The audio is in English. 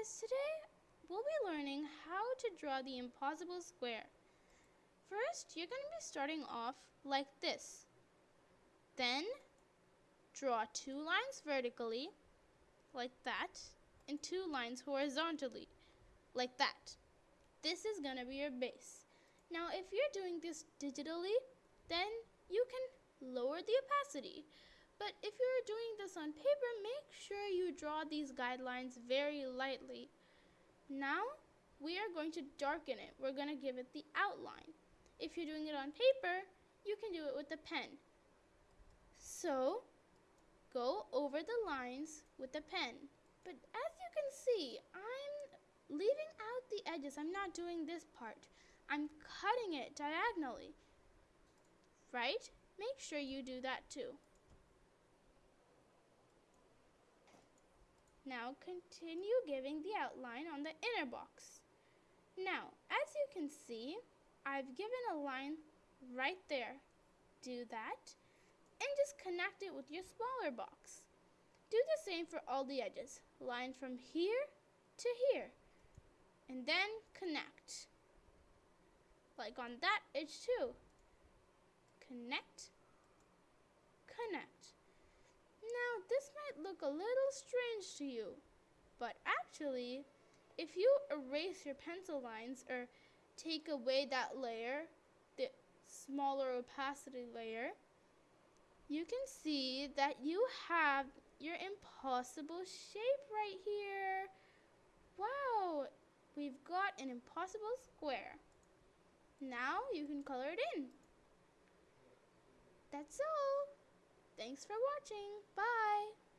guys, today we'll be learning how to draw the impossible square. First, you're going to be starting off like this. Then, draw two lines vertically, like that, and two lines horizontally, like that. This is going to be your base. Now, if you're doing this digitally, then you can lower the opacity. But if you're doing this on paper, make sure you draw these guidelines very lightly. Now, we are going to darken it. We're going to give it the outline. If you're doing it on paper, you can do it with a pen. So, go over the lines with a pen. But as you can see, I'm leaving out the edges. I'm not doing this part. I'm cutting it diagonally. Right? Make sure you do that too. Now continue giving the outline on the inner box. Now, as you can see, I've given a line right there. Do that and just connect it with your smaller box. Do the same for all the edges. Line from here to here. And then connect. Like on that edge too. Connect. Now, this might look a little strange to you, but actually, if you erase your pencil lines or take away that layer, the smaller opacity layer, you can see that you have your impossible shape right here. Wow, we've got an impossible square. Now you can color it in. That's all. Thanks for watching. Bye.